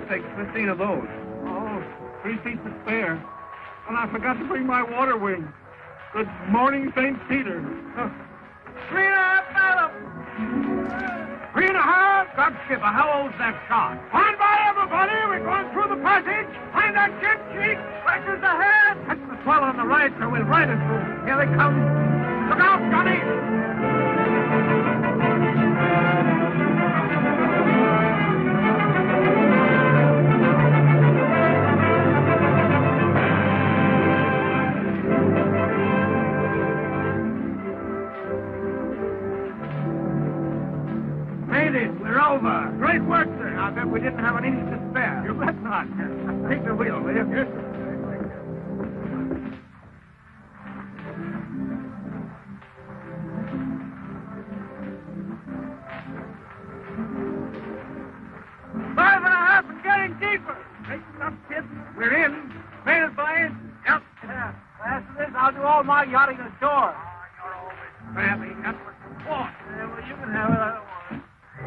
Ship takes 15 of those. Oh, three feet to spare. And I forgot to bring my water wing. Good morning, St. Peter. Three and a half fathoms. Three and a half? God, skipper, how old's that shot? Stand by, everybody. We're going through the passage. Find that ship, Chief. Pressures ahead. Catch the swell on the right, so we'll ride it through. Here they come. Look out, Johnny. Over. Great work, sir. I bet we didn't have an inch to spare. You bet not. Take the wheel, will you? Yes, sir. Five and a half and getting deeper. Take up, kid. We're in. Made it, boys. Yep. Yeah. After this, I'll do all my yachting ashore. Oh, you're always crabby. That's what you want. Yeah, well, you can have it.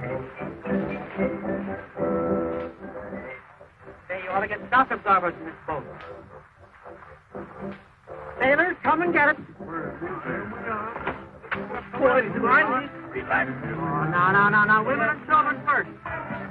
I don't want it. Hey, you ought to get shock absorbers in this boat. Sailors, come and get it. Boys, need Oh, no, no, no, no. Women and children first.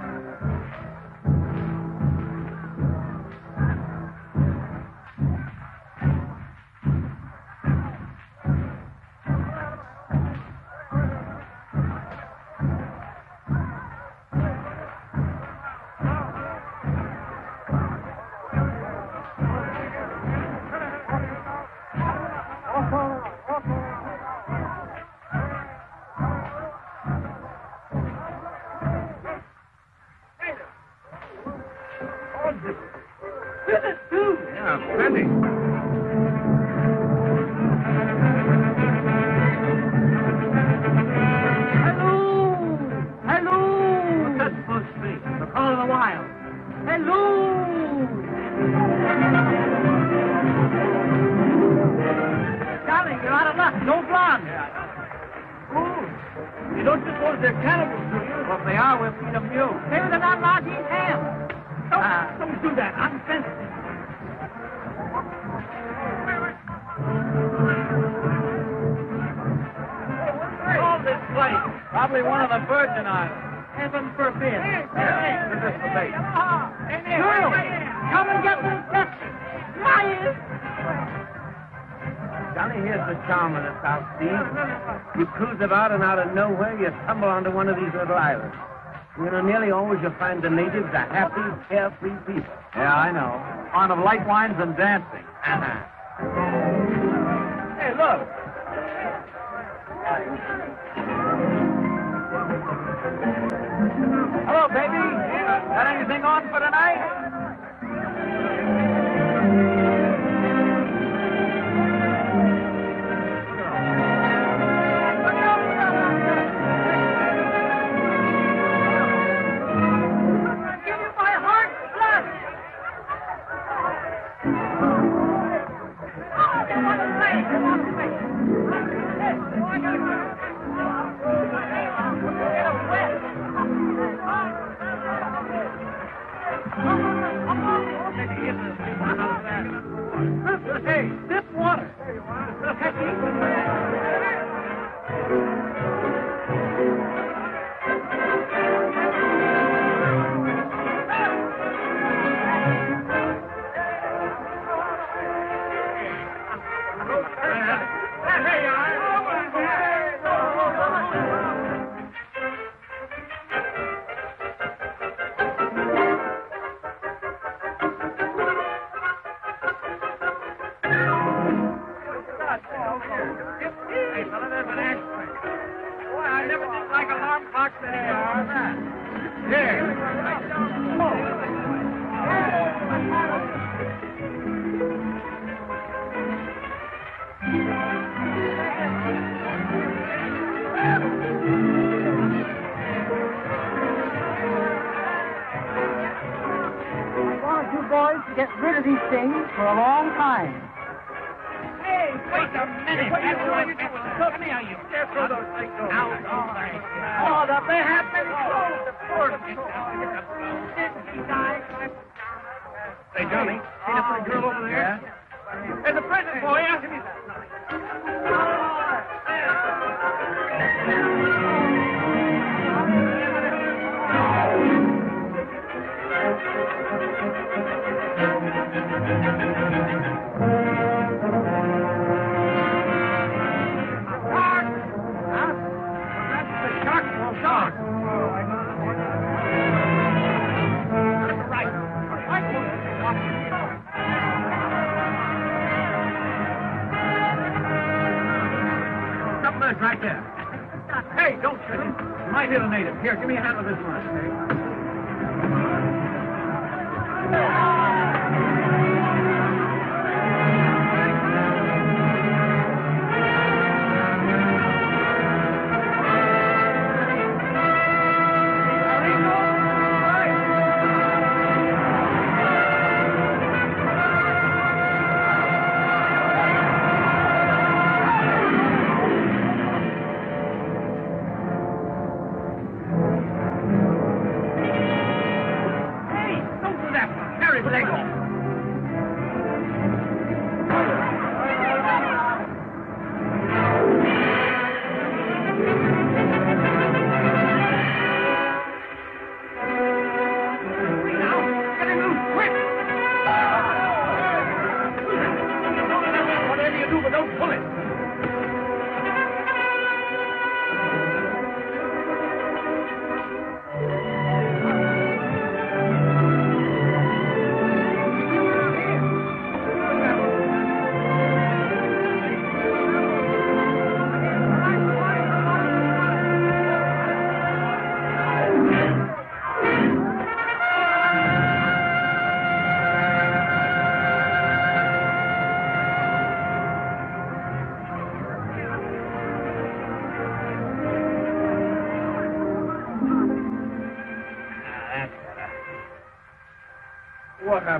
Stumble onto one of these little islands. You know, nearly always you find the natives a happy, carefree people. Yeah, I know. Fond of light wines and dancing. Uh-huh. Hey, look. Hello, baby. Got anything on for tonight?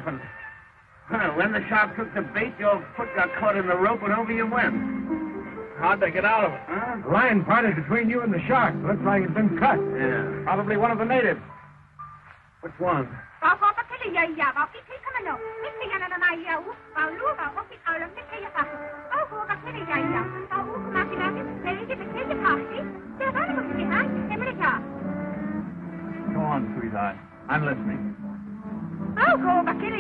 Happened? Well, when the shark took the bait, your foot got caught in the rope and over you went. How'd they get out of it? Huh? The line parted between you and the shark. Looks like it's been cut. Yeah. Probably one of the natives. Which one? Go on, sweetheart. I'm listening.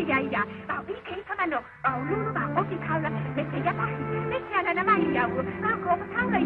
いやいや、あ、いいけい様の、あ、ルーバー、おきかうら、めっちゃやばい、めっちゃならないやう、あ、こう、考え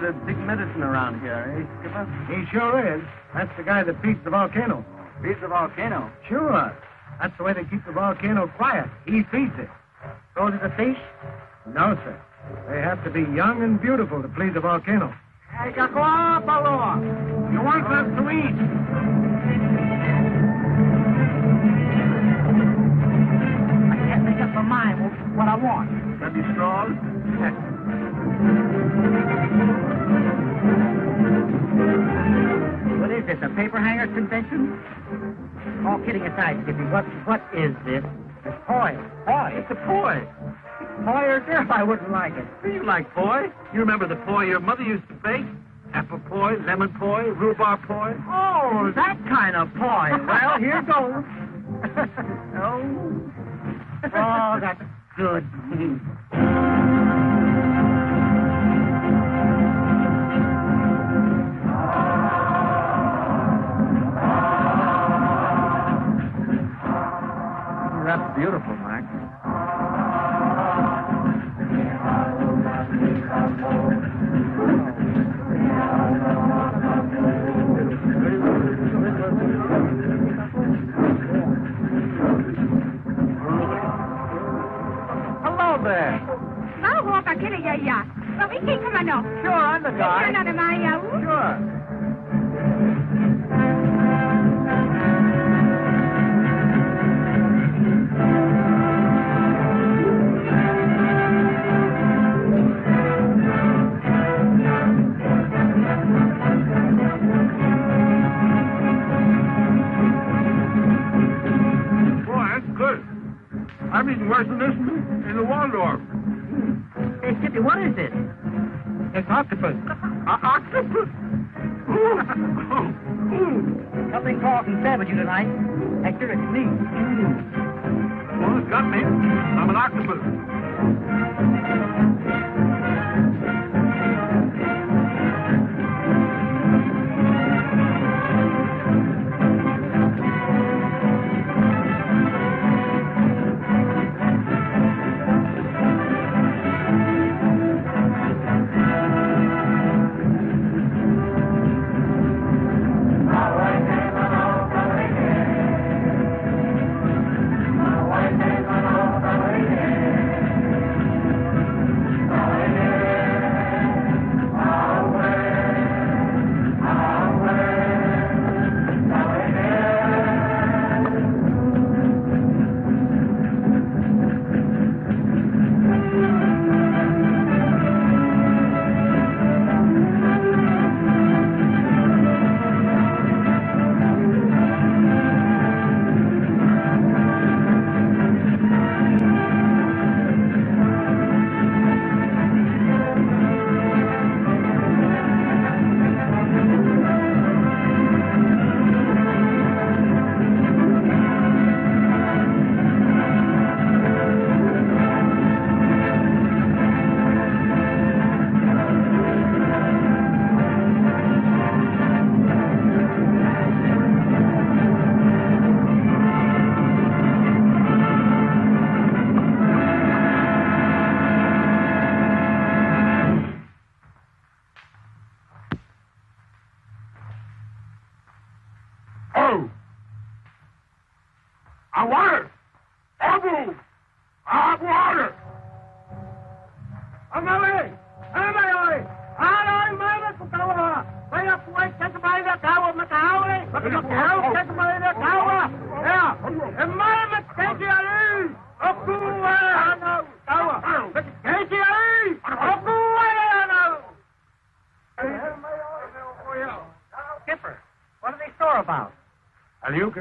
Say, he must be the big medicine around here, eh, Skipper? He sure is. That's the guy that feeds the volcano. Feeds the volcano. Sure. That's the way they keep the volcano quiet. He feeds it. So do the fish? No, sir. They have to be young and beautiful to please the volcano. Hey, Kakua, Paloa. You want us to eat? I can't make up my mind what I want. Maybe straws? What is this, a paper hangers convention? All kidding aside, Skippy, what what is this? It's poi. Poi? It's a poi. poi or girl, I wouldn't like it. You like poi? You remember the poi your mother used to bake? Apple poi, lemon poi, rhubarb poi. Oh, that kind of poi. Well, here goes. oh. Oh, that's good. That's beautiful, Max. Hello there. Now walk a kid ya ya. But we can't come on no. Sure, I'm the guy. You're not a Maya. Sure. I'm eating worse than this in the Waldorf. Hey, Skippy, what is this? It's octopus. Uh, octopus? Ooh. Ooh. Something talking sad with you tonight. Hector, it's me. Well, it's got me. I'm an octopus.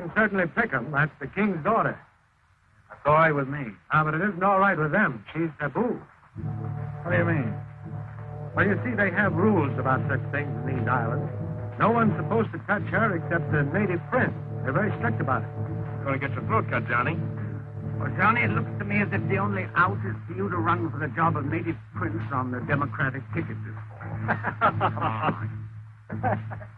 Can certainly pick 'em. That's the king's daughter. That's all right with me. Ah, but it isn't all right with them. She's taboo. What do you mean? Well, you see, they have rules about such things in these islands. No one's supposed to touch her except the native prince. They're very strict about it. You're Gonna get your throat cut, Johnny. Well, Johnny, it looks to me as if the only out is for you to run for the job of native prince on the Democratic ticket this fall. Come on.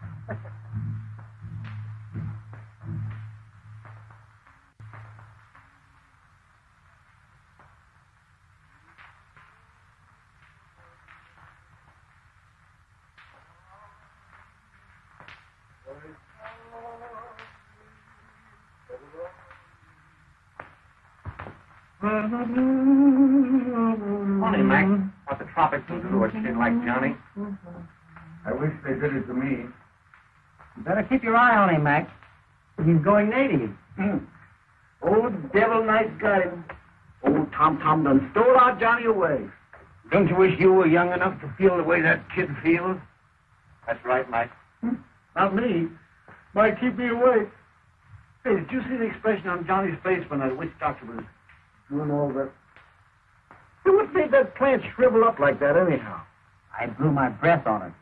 Funny, Mac, mm-hmm. what the tropics will do to a skin like Johnny. I wish they did it to me. You better keep your eye on him, Mac. He's going native. Hmm. Old devil nice guy. Old Tom Tom done stole our Johnny away. Don't you wish you were young enough to feel the way that kid feels? That's right, Mike. Hmm. Not me. Might keep me awake. Hey, did you see the expression on Johnny's face when that witch doctor was doing know that? It made that plant shrivel up like that, anyhow? I blew my breath on it.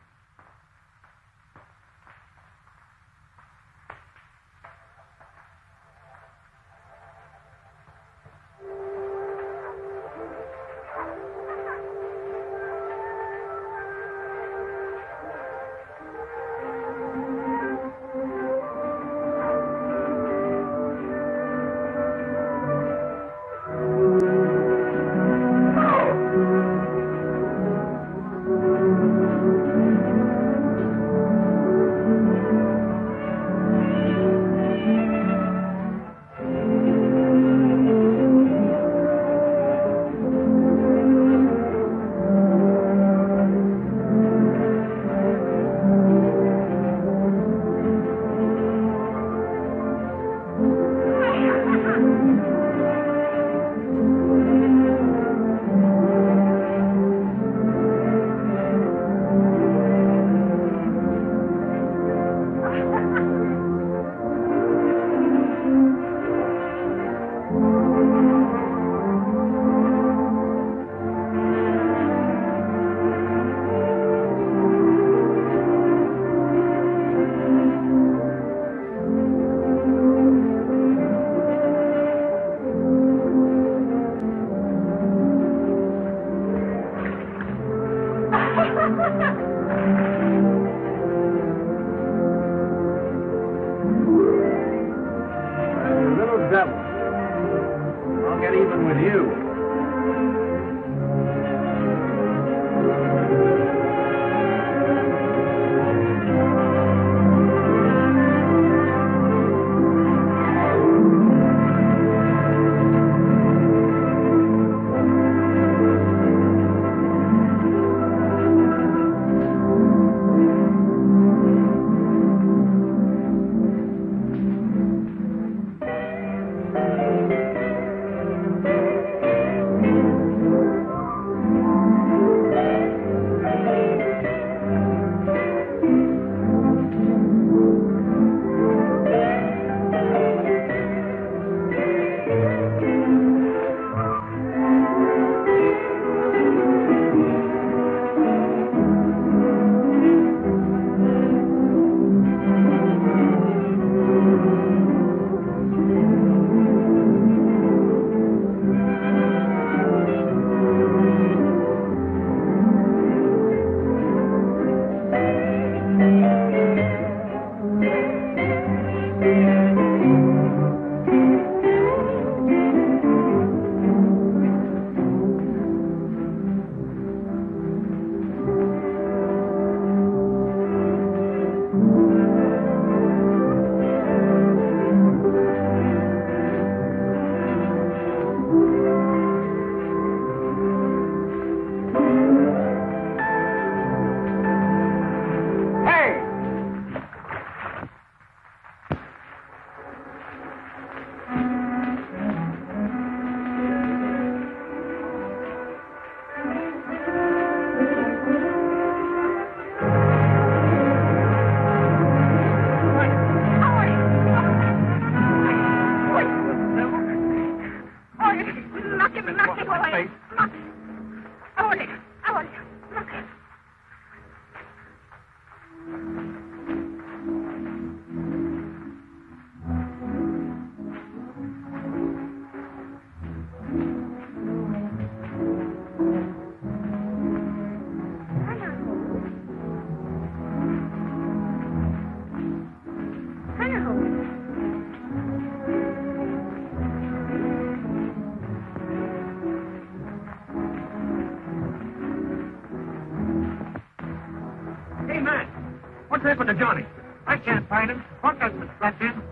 What's happened to Johnny? I can't find him. What doesn't slept in?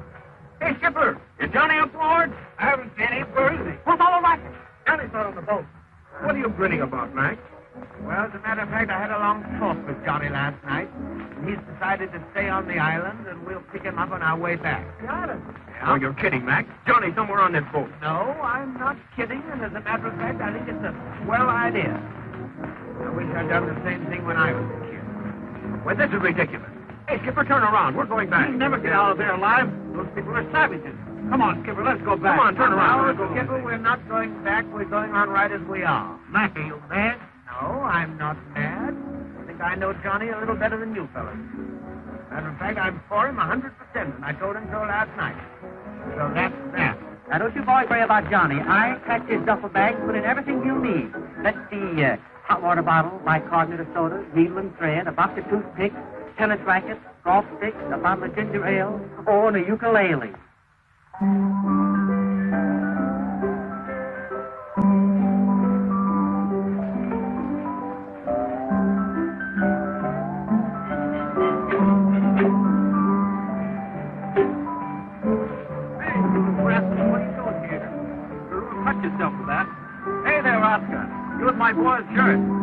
Hey, Skipper, is Johnny up aboard? I haven't seen him. Where is he? What's all right? Johnny's not on the boat. What are you grinning about, Mac? Well, as a matter of fact, I had a long talk with Johnny last night. He's decided to stay on the island, and we'll pick him up on our way back. Got him. Oh, you're kidding, Mac. Johnny's somewhere on this boat. No, I'm not kidding, and as a matter of fact, I think it's a swell idea. I wish I'd done the same thing when I was a kid. Well, this is ridiculous. Hey, Skipper, turn around. We're going back. You'll never get out of there alive. Those people are savages. Come on, Skipper, let's go back. Come on, turn around. Let's. Skipper, we're not going back. We're going on right as we are. Mac, are you mad? No, I'm not mad. I think I know Johnny a little better than you fellas. Matter of fact, I'm for him a 100%, and I told him so last night. So that's that. Now, don't you boys worry about Johnny. I packed his duffel bag put in everything you'll need. Let's see, uh, hot water bottle, bicarbonate of soda, needle and thread, a box of toothpicks, tennis rackets, golf sticks, a bottle of ginger ale, or a ukulele. Yourself that. Hey there, Oscar. You with my boy's shirt.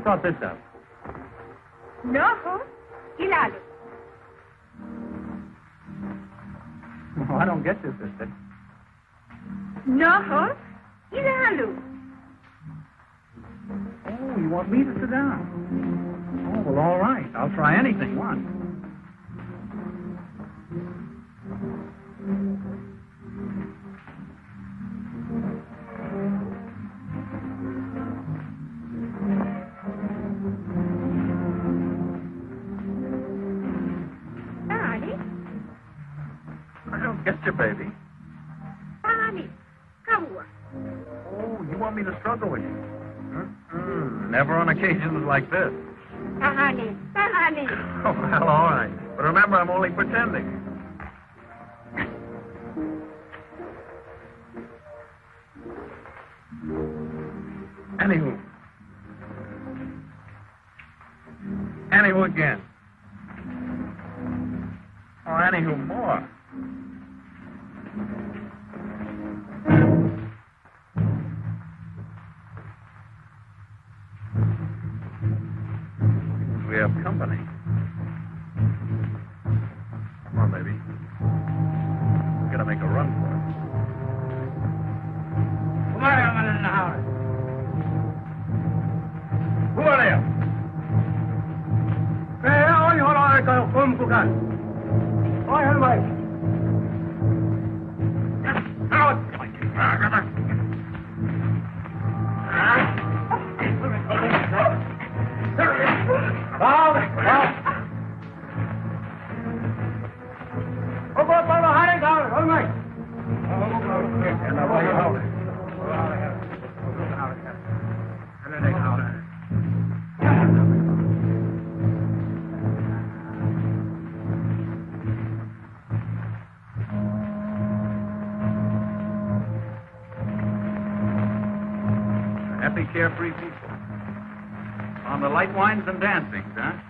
thought this up? No, Hilal. Oh, I don't get you, sister. No, ilalu. Oh, you want me to sit down? Oh, well, all right. I'll try anything. One. like this. carefree people. On the light wines and dancings, huh?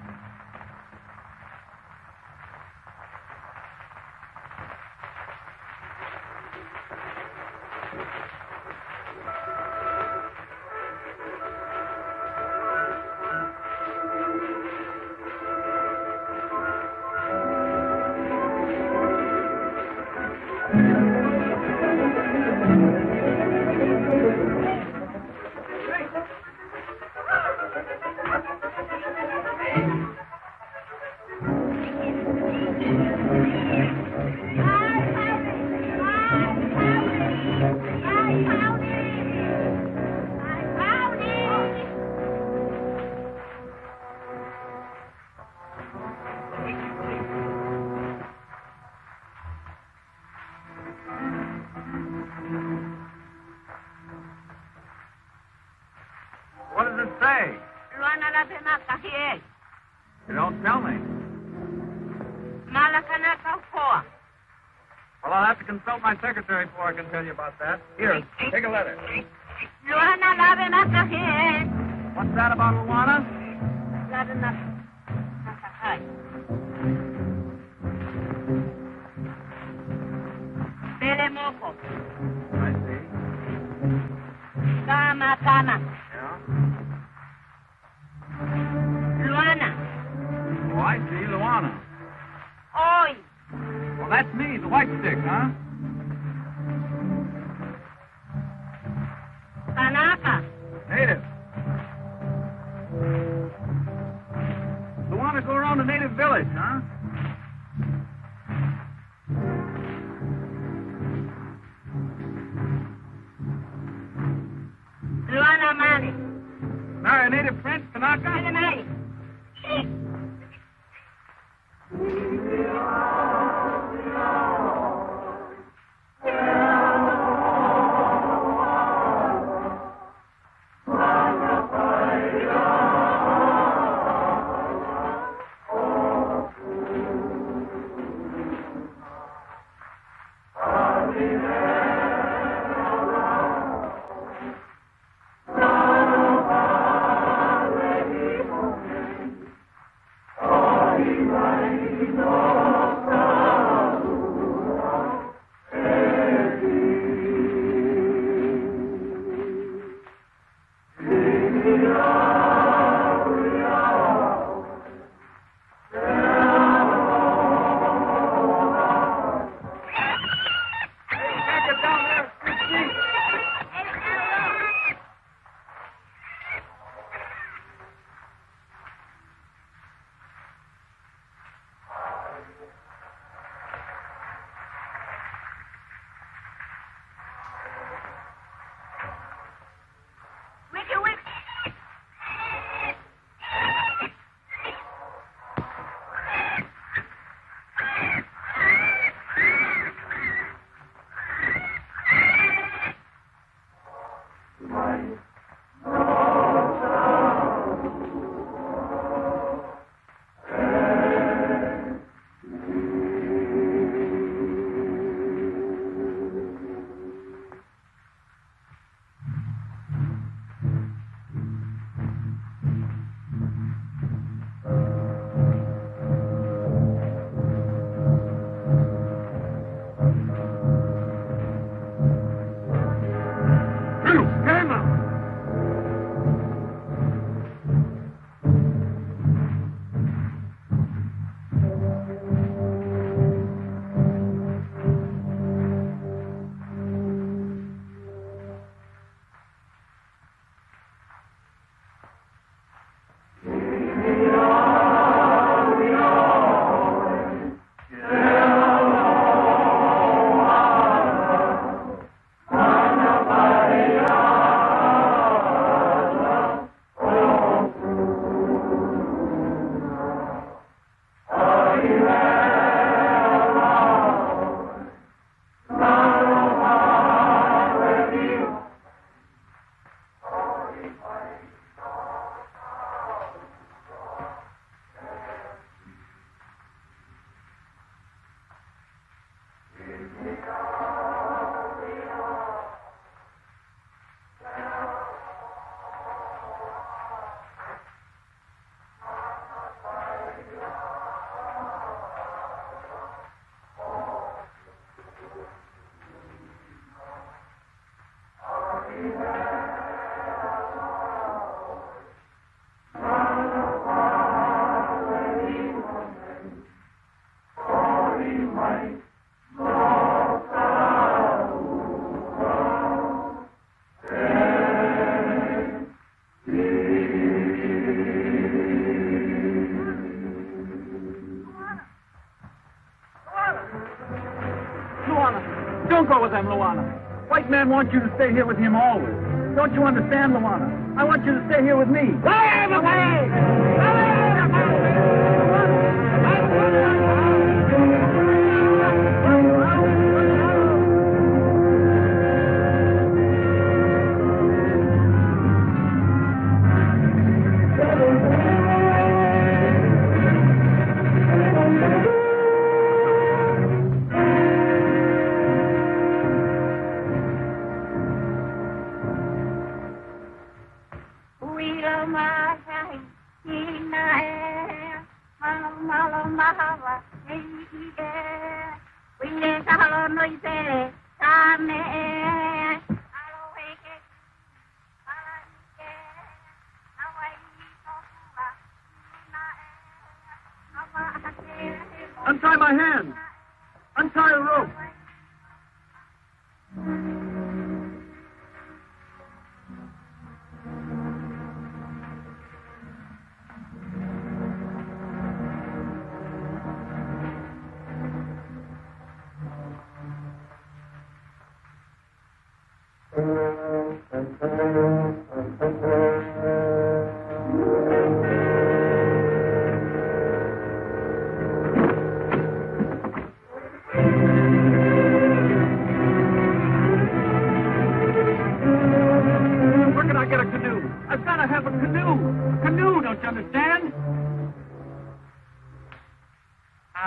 Wants you to stay here with him always. Don't you understand, Luana? I want you to stay here with me. Untie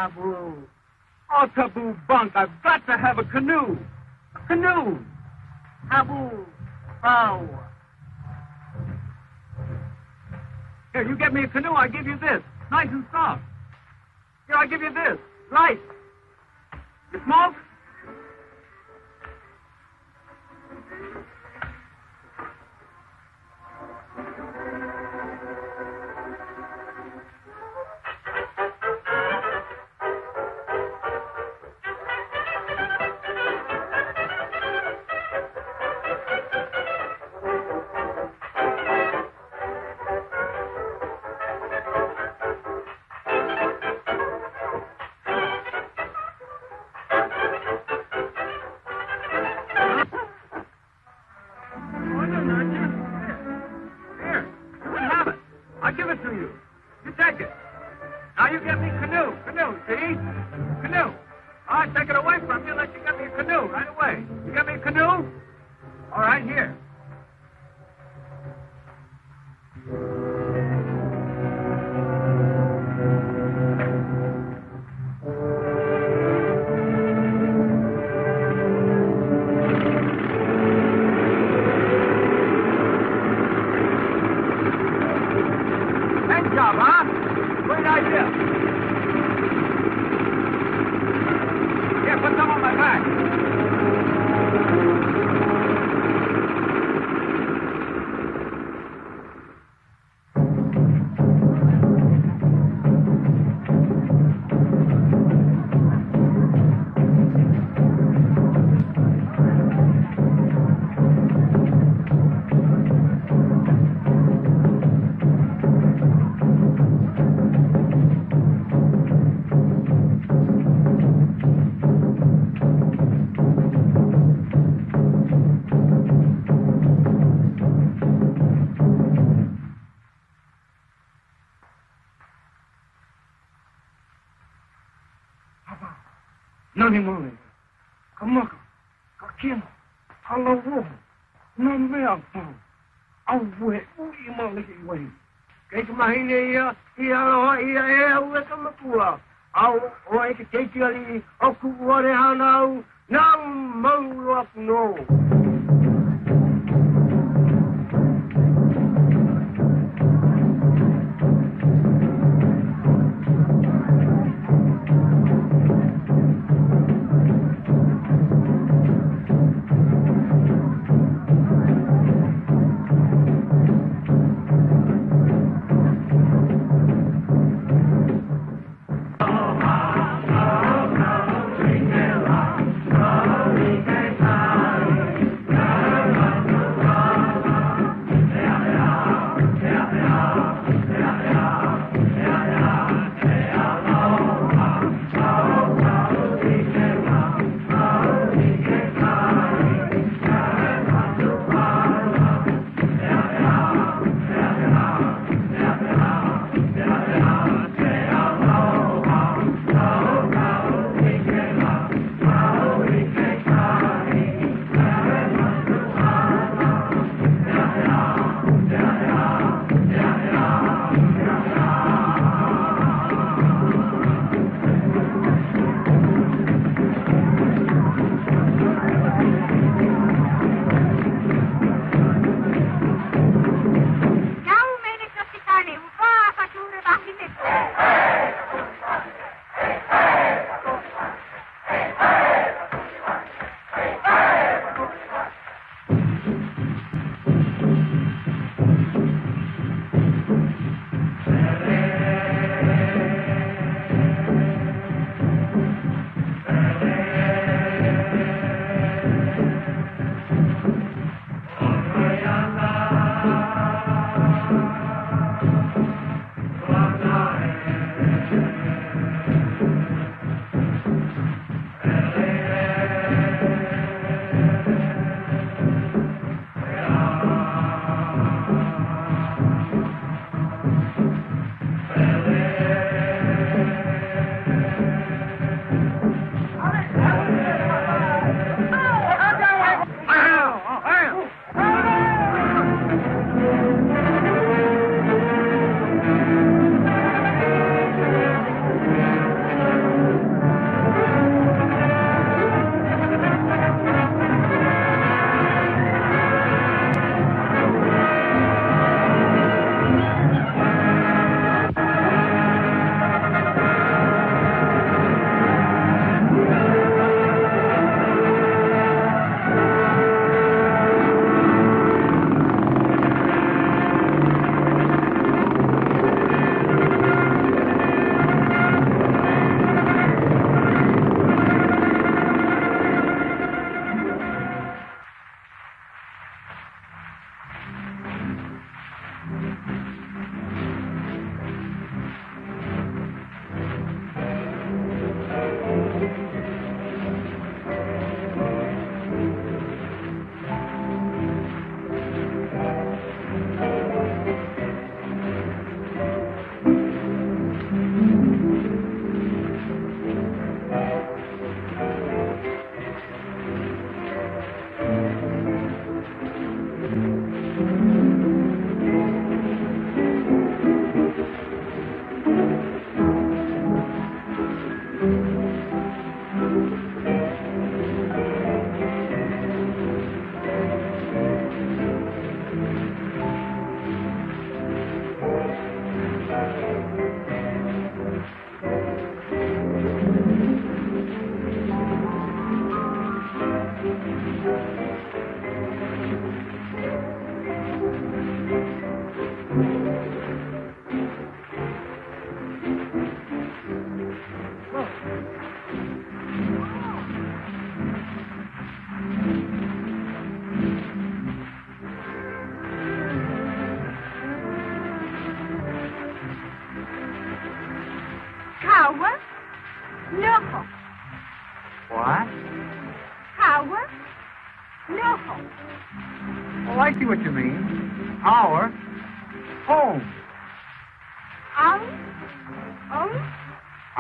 Abu. Oh, taboo bunk. I've got to have a canoe. A canoe. Abu. Bow. Here, you get me a canoe, I give you this. Nice and soft. Here, I give you this. Light. You smoke? Nani mole. Kamaka. Kakino. Kalawo. Namea po. Awe. Ui maliki wei. Kei ka mahine ia. Ia roa ia e au e ka makua. Au o e ke teiti ali.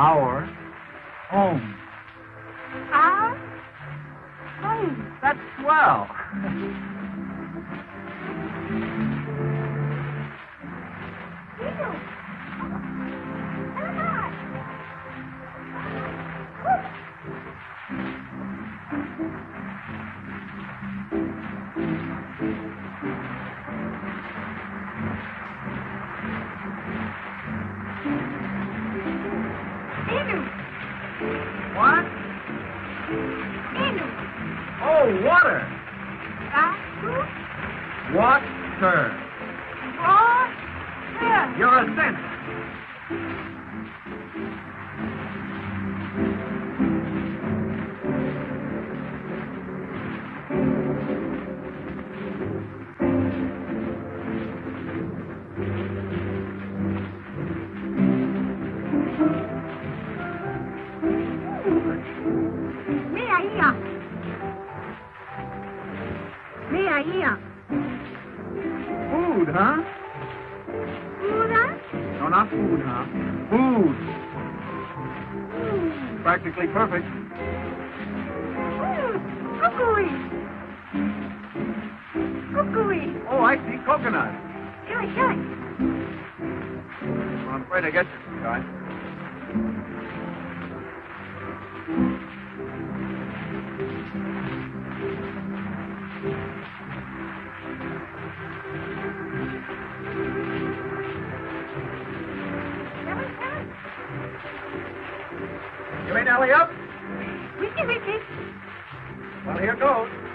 Our home. Our home. That's swell. Oh, water. Water. Water. You're a sense. right here. Food, huh? Food, huh? No, not food, huh? Food. Food. Practically perfect. Food. Cookery. Cookery. Oh, I see. Coconut. Do it. Well, I'm afraid I get you, guy. You ready, Ellie, up? We can. Well, here goes.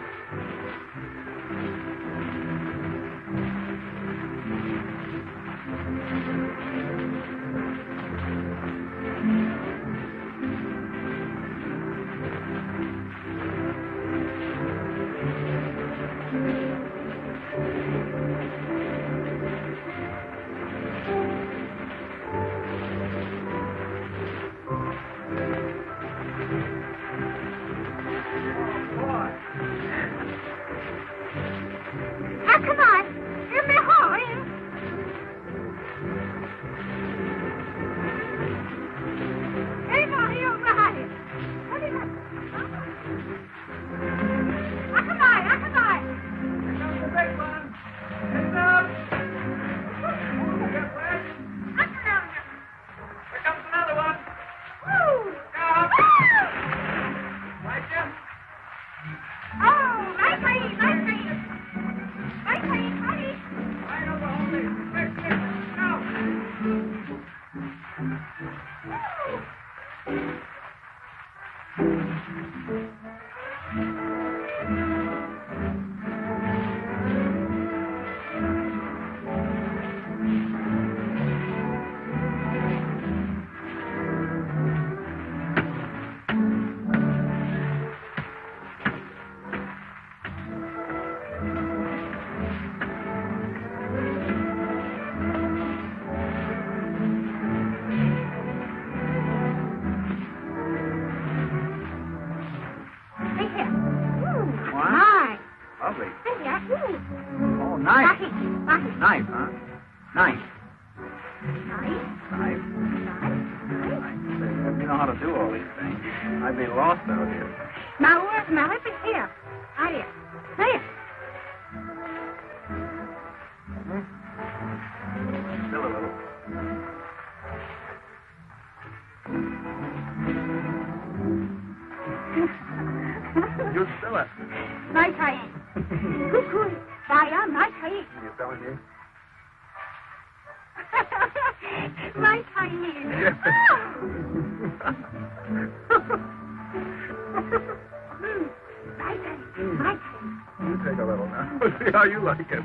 like it.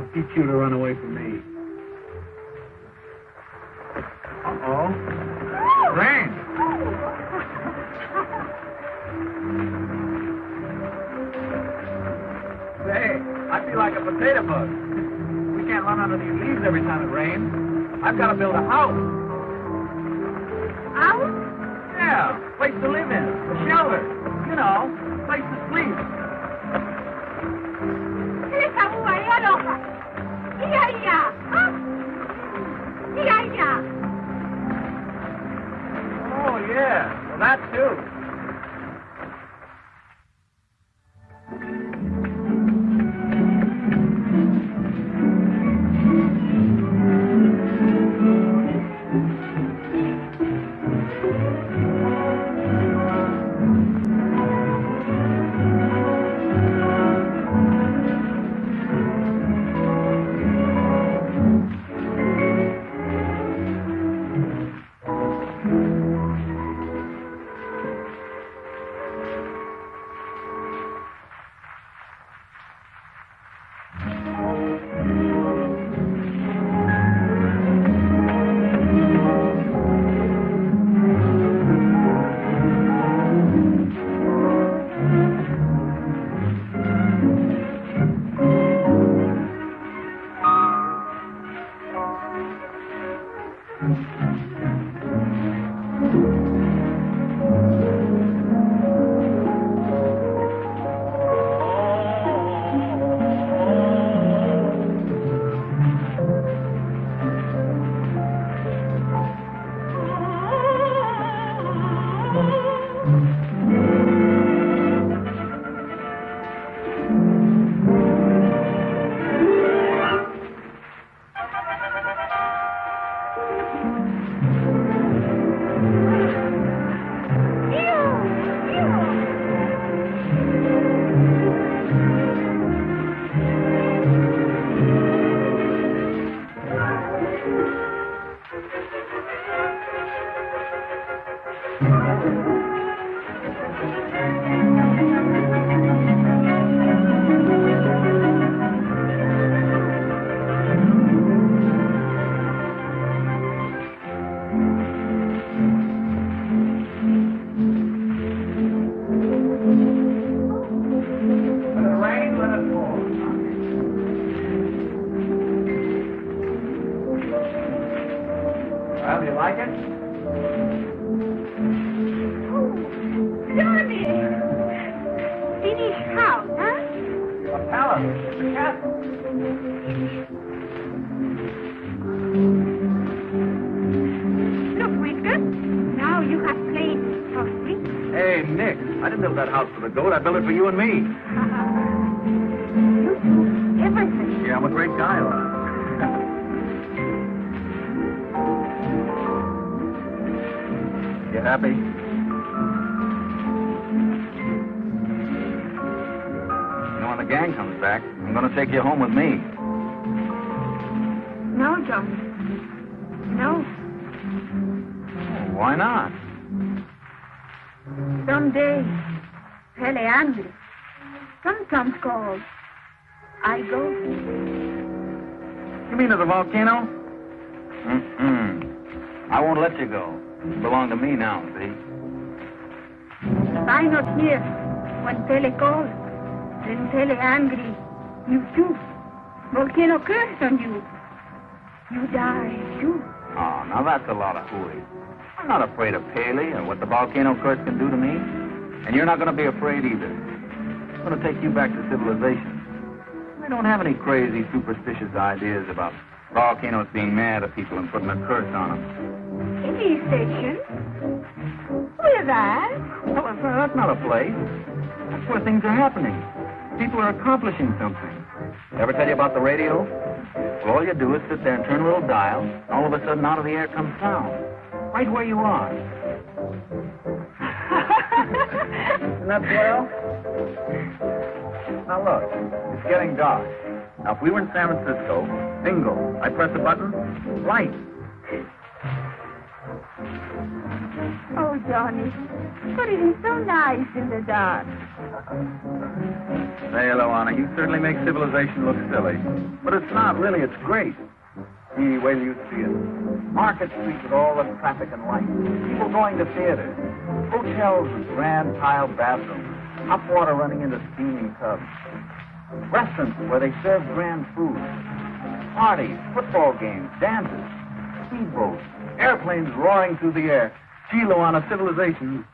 I'll get you to run away from me. Uh-oh. Rain! Say, I feel like a potato bug. We can't run under these leaves every time it rains. I've got to build a house. House? Yeah, place to live in, a shelter, you know, place to sleep. Back, I'm going to take you home with me. No, Johnny. No. Why not? Someday, really angry. Sometimes called. I go. You mean to the volcano? Mm-mm. I won't let you go. You belong to me now, see? If I not here when Pele calls, then Pele angry. You too. Volcano curse on you. You die too. Oh, now that's a lot of hooey. I'm not afraid of Pele or what the volcano curse can do to me. And you're not going to be afraid either. I'm going to take you back to civilization. We don't have any crazy, superstitious ideas about volcanoes being mad at people and putting a curse on them. Any station? Where's that? Well, that's not a place. That's where things are happening. People are accomplishing something. Ever tell you about the radio? Well, all you do is sit there and turn a little dial, and all of a sudden out of the air comes sound. Right where you are. Isn't that swell? Now look, it's getting dark. Now if we were in San Francisco, bingo, I press a button, light. Oh, Johnny. But it is so nice in the dark. Say, Luana, you certainly make civilization look silly. But it's not, really. It's great. See, wait you see it. Market Street with all the traffic and lights. People going to theaters. Hotels with grand tiled bathrooms. Hot water running into steaming tubs. restaurants where they serve grand food, parties, football games, dances, speedboats, airplanes roaring through the air. Chilo on a civilization.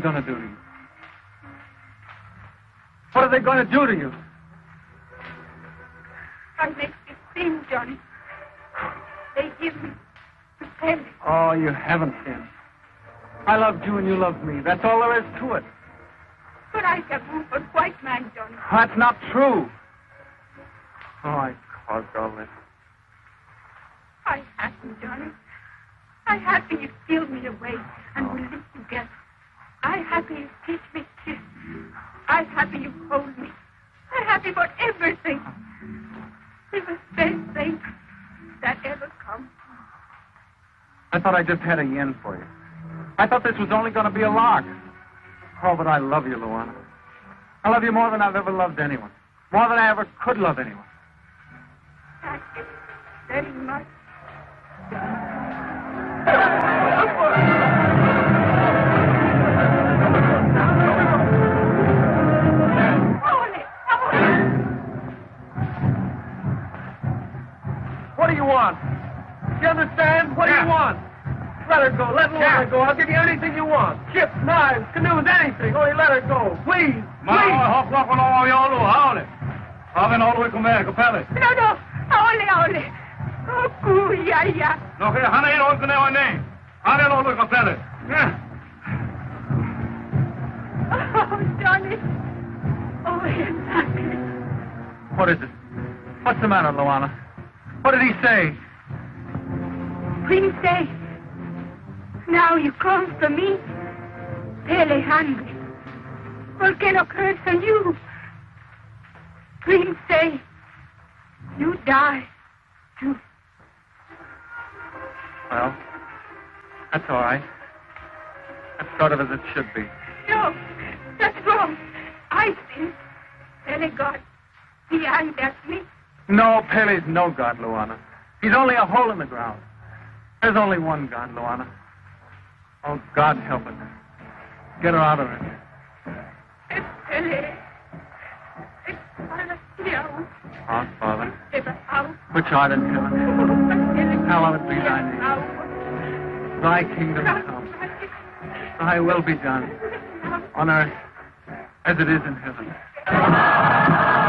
They going to do to you? What are they going to do to you? I make this thing, Johnny. They give me to Pele. Oh, you haven't sinned. I loved you and you loved me. That's all there is to it. But I taboo for white man, Johnny. That's not true. Thought I just had a yen for you. I thought this was only going to be a lark. Oh, but I love you, Luana. I love you more than I've ever loved anyone. More than I ever could love anyone. No, no. You die too. Well, that's all right. That's sort of as it should be. No, that's wrong. I sin. Pele God, he angry at me. No, Pele's no god, Luana. He's only a hole in the ground. There's only one God, Luana. Oh, God help us. Get her out of it. Es Our Father, which art in heaven, hallowed be thy name. Thy kingdom come. Thy will be done on earth as it is in heaven.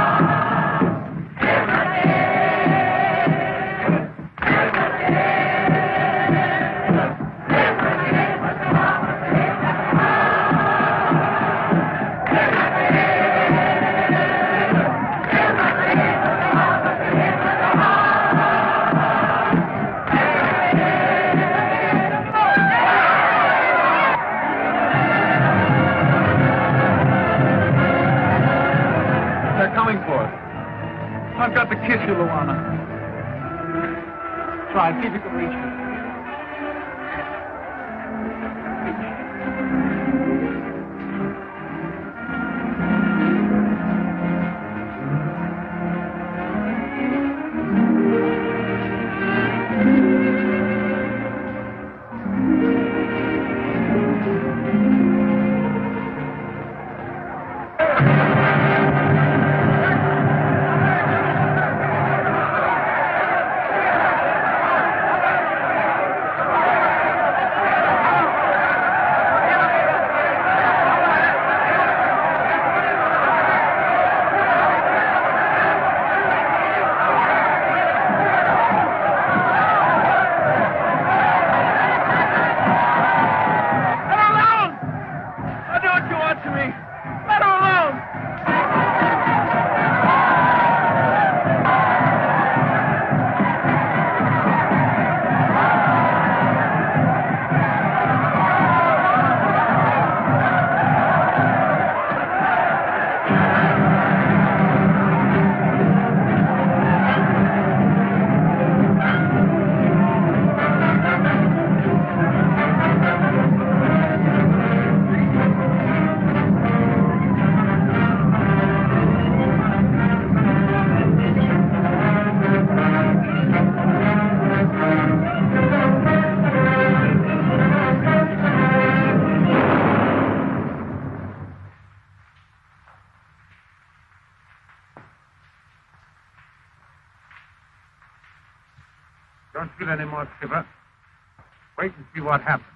Skipper. Wait and see what happens.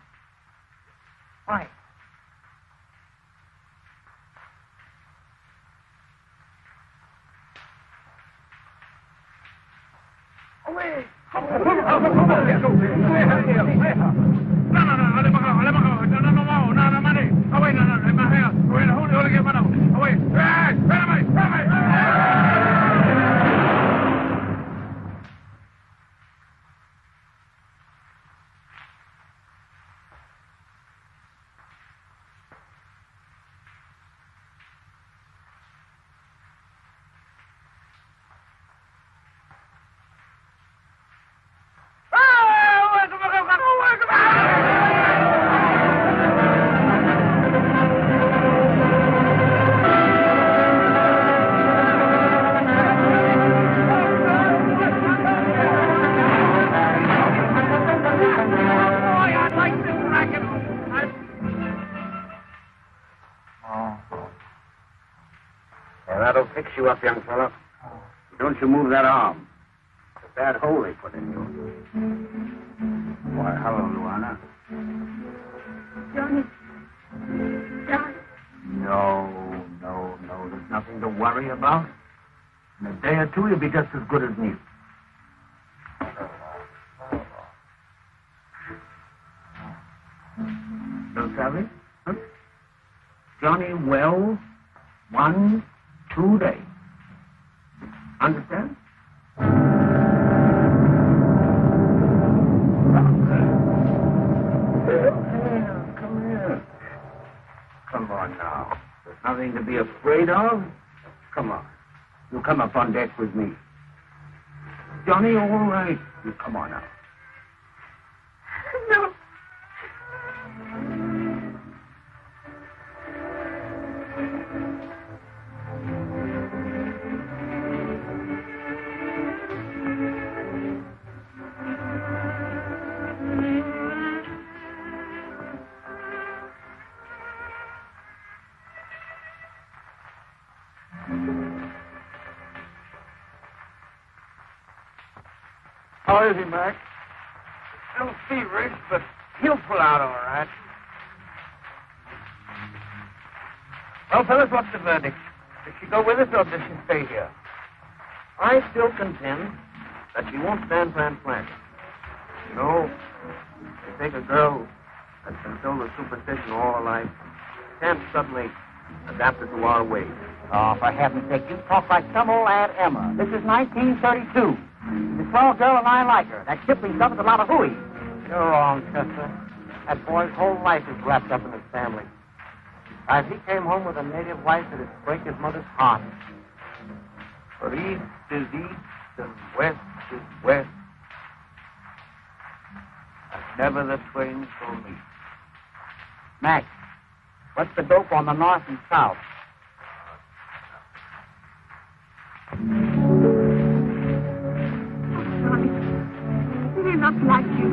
Up, young fellow. Don't you move that arm. Come on. You come up on deck with me. Johnny, all right. You come on now. How is he, Mac? Still feverish, but he'll pull out all right. Well, fellas, what's the verdict? Does she go with us or does she stay here? I still contend that she won't stand transplanting. You know, you take a girl that's been filled with superstition all her life, can't suddenly adapt her to our ways. Oh, for heaven's sake, you talk like some old Aunt Emma. This is 1932. The small girl and I like her. That Kipling stuff is a lot of hooey. You're wrong, Chester. That boy's whole life is wrapped up in his family. If he came home with a native wife, it'd break his mother's heart. But east is east and west is west. Never the twain shall meet. Max, what's the dope on the north and south? Like you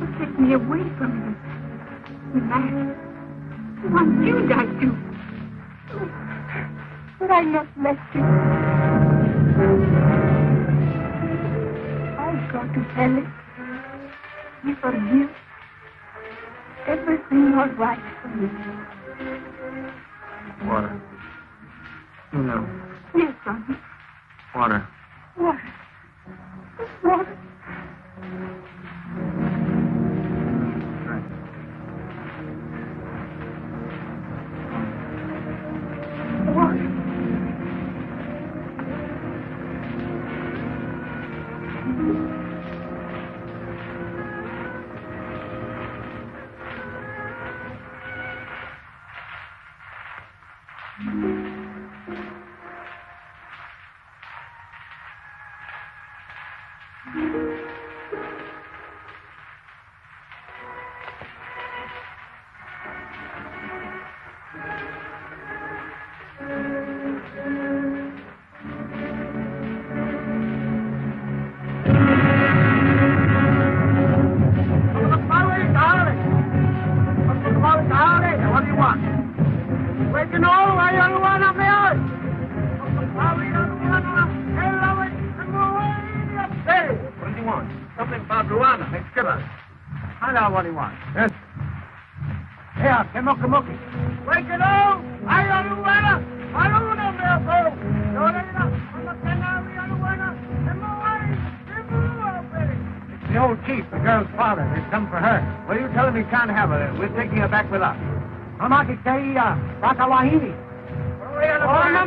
to take me away from him. Man, once you die too. But I not left you. I've got to tell it. You forgive. Everything all right for me. Water. You know, Yes, Johnny. Water. Water. Water. What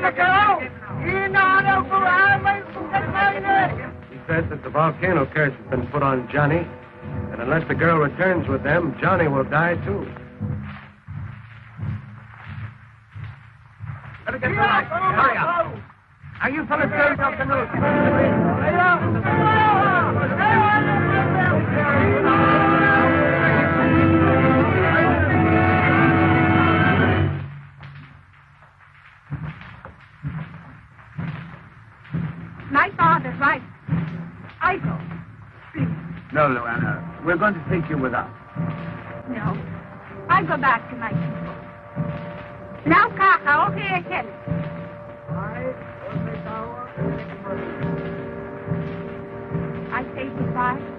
to go out, He says that the volcano curse has been put on Johnny, and unless the girl returns with them, Johnny will die too. Hurry up. Are you fellas carrying up the news? Father's right. I go. Please. No, Luana. We're going to take you with us. No. I go back to my people. Now, Kaka, okay, I tell you. I say goodbye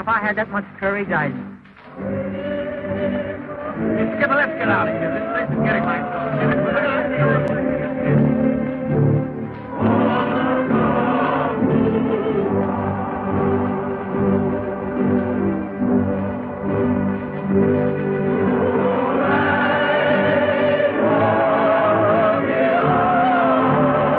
if I had that much courage, I'd. Skipper, let's get out of here. This place is getting myself.